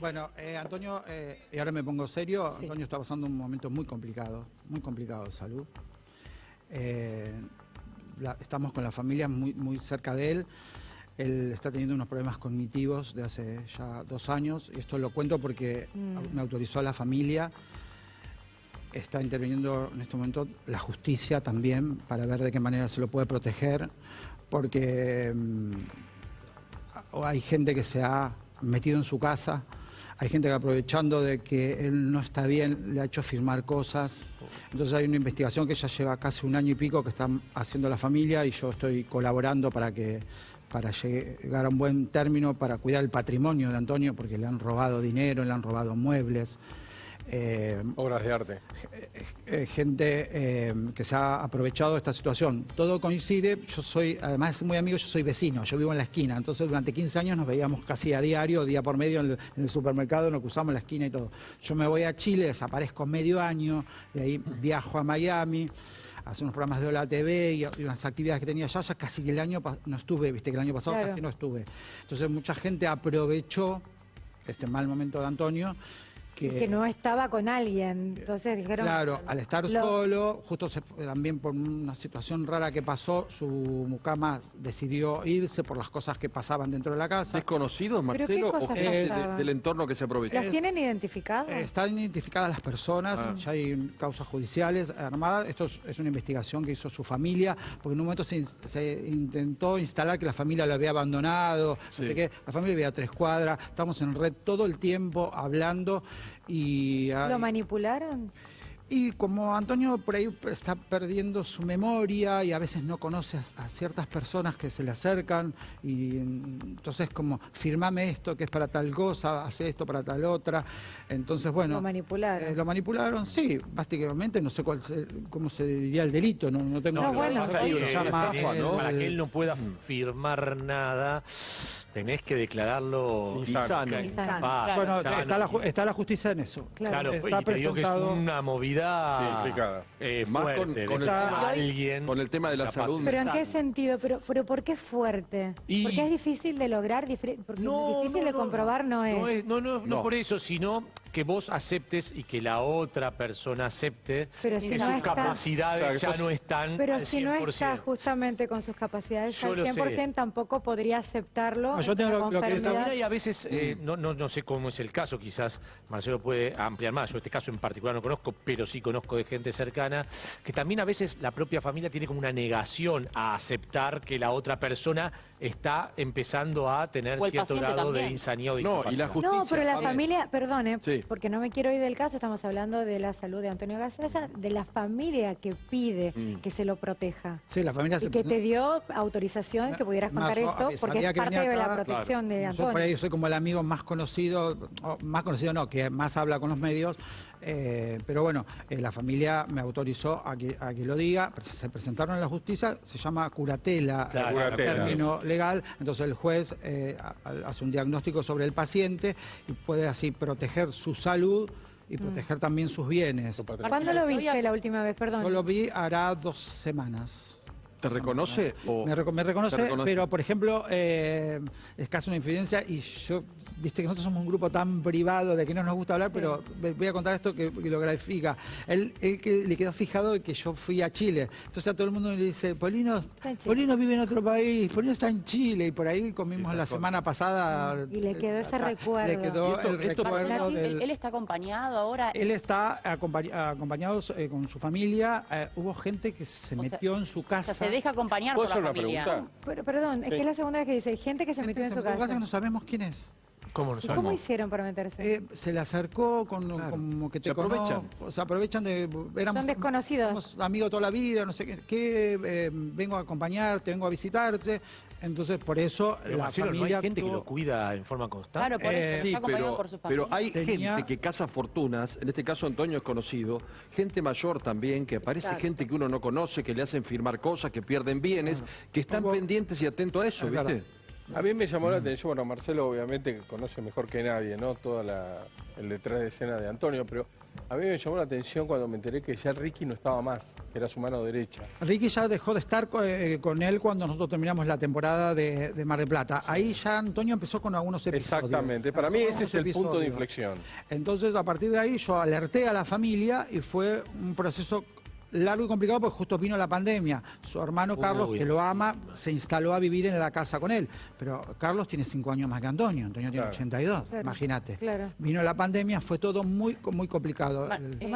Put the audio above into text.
Bueno, eh, Antonio, eh, y ahora me pongo serio, Antonio está pasando un momento muy complicado, muy complicado de salud. Eh, la- estamos con la familia muy, muy cerca de él. Él está teniendo unos problemas cognitivos de hace ya dos años. Y esto lo cuento porque Mm. me autorizó la familia. Está interviniendo en este momento la justicia también para ver de qué manera se lo puede proteger. Porque mm, hay gente que se ha metido en su casa, hay gente que aprovechando de que él no está bien le ha hecho firmar cosas. Entonces hay una investigación que ya lleva casi un año y pico que están haciendo la familia y yo estoy colaborando para que para llegar a un buen término, para cuidar el patrimonio de Antonio, porque le han robado dinero, le han robado muebles. Eh, Obras de arte. eh, gente eh, que se ha aprovechado de esta situación. Todo coincide, yo soy, además es muy amigo, yo soy vecino, yo vivo en la esquina, entonces durante 15 años nos veíamos casi a diario, día por medio en el, en el supermercado, nos cruzamos la esquina y todo. Yo me voy a Chile, desaparezco medio año, de ahí viajo a Miami, hace unos programas de Hola TV y, y unas actividades que tenía allá, ya casi que el año pa- no estuve, viste que el año pasado Claro. casi no estuve. Entonces mucha gente aprovechó este mal momento de Antonio. Que no estaba con alguien. Entonces dijeron. Claro, al estar Lo- solo, justo se- también por una situación rara que pasó, su mucama decidió irse por las cosas que pasaban dentro de la casa. ¿Desconocidos, ¿Pero qué Marcelo, o de- del entorno que se aprovecha? ¿Las tienen identificadas? Eh, Están identificadas las personas, Ah. ya hay causas judiciales armadas. Esto es, es una investigación que hizo su familia, porque en un momento se, in- se intentó instalar que la familia lo había abandonado, Sí. no sé qué. La familia vivía a tres cuadras, estamos en red todo el tiempo hablando y... hay- ¿Lo manipularon? Y como Antonio por ahí está perdiendo su memoria y a veces no conoce a, a ciertas personas que se le acercan y mm, entonces como firmame esto que es para tal cosa, hace esto para tal otra. Entonces bueno, Lo manipularon. eh, lo manipularon, sí, básicamente no sé cuál se- cómo se diría el delito, no, no tengo No, no, bueno, para que él no pueda firmar nada, tenés que declararlo Insano. bueno, está la, ju- está la justicia en eso. Claro. Claro, está y te digo que es una movida Sí, eh, Más con- fuerte, con de el alguien con el tema de la capaz- salud ¿Pero en qué sentido? ¿Pero, pero por qué fuerte? Y- Porque es difícil de lograr, porque difícil de comprobar no es. No, no, no, No. por eso, sino que vos aceptes y que la otra persona acepte Pero si que no sus está- capacidades Claro, ya no están Pero al si no 100%. está justamente con sus capacidades Yo al lo sé. 100%, tampoco podría aceptarlo. No, yo tengo lo- lo que es- hay a veces, eh, no, no, no sé cómo es el caso, quizás Marcelo puede ampliar más, yo este caso en particular no conozco, pero sí conozco de gente cercana, que también a veces la propia familia tiene como una negación a aceptar que la otra persona está empezando a tener cierto grado de también. insanía o de No, y la justicia. No, pero la también. familia, perdone, Sí. Porque no me quiero ir del caso, estamos hablando de la salud de Antonio Gasalla, de la familia que pide Mm. que se lo proteja. Sí, la familia Y se que te dio autorización que pudieras contar no, esto, porque es parte de la protección de Yo Antonio. por ahí soy como el amigo más conocido, o más conocido no, que más habla con los medios, eh, pero bueno, eh, la familia me autorizó a que, a que lo diga, se presentaron en la justicia, se llama curatela, Claro, el curatela. término legal, entonces el juez eh, hace un diagnóstico sobre el paciente y puede así proteger su salud y proteger también sus bienes. ¿Cuándo lo viste la última vez? Perdón. Yo lo vi hará dos semanas. ¿Te reconoce? O... Me, reco- me reconoce, pero por ejemplo, eh, es casi una infidencia y yo, viste que nosotros somos un grupo tan privado de que no nos gusta hablar, pero voy a contar esto que, que lo grafica. Él, él que le quedó fijado de que yo fui a Chile. Entonces a todo el mundo le dice, Polino. Polino vive en otro país, Polino está en Chile y por ahí comimos la semana pasada. Y le quedó ese acá, recuerdo. Le quedó esto- el esto- recuerdo del... él, él está acompañado ahora. Él está acompañ- acompañado eh, con su familia. eh, hubo gente que se O sea, metió en su o casa. Se deja acompañar ¿Puedo por la una familia. pregunta? Pero, perdón, es que es la segunda vez que dice, gente que se metió en su casa. que no sabemos quién es. ¿Cómo no ¿Y cómo hicieron para meterse? Eh, se le acercó con Claro. como que te Se aprovechan. cono- se aprovechan de éramos, Son desconocidos. somos amigos toda la vida, no sé qué, qué, eh, vengo a acompañarte, vengo a visitarte. Entonces, por eso Pero, la Marcelo, ¿no familia hay gente que lo cuida en forma constante? Claro, por Eh, eso Sí, pero, por su pero familia. hay Tenía- gente que caza fortunas, en este caso Antonio es conocido, gente mayor también, que aparece gente que uno no conoce, que le hacen firmar cosas, que pierden bienes, que están pendientes y atentos a eso, Es ¿viste? A mí me llamó la atención, bueno, Marcelo obviamente que conoce mejor que nadie, ¿no? Todo el detrás de escena de Antonio, pero a mí me llamó la atención cuando me enteré que ya Ricky no estaba más, que era su mano derecha. Ricky ya dejó de estar co- eh, con él cuando nosotros terminamos la temporada de, de Mar del Plata. Ahí ya Antonio empezó con algunos episodios. Exactamente, para mí ese es el punto de inflexión. Entonces, a partir de ahí, yo alerté a la familia y fue un proceso largo y complicado porque justo vino la pandemia. Su hermano Carlos, Uy. que lo ama, se instaló a vivir en la casa con él. Pero Carlos tiene cinco años más que Antonio. Antonio tiene Claro. 82, Claro, imagínate. claro. Vino la pandemia, fue todo muy, muy complicado. Ma- El- eh,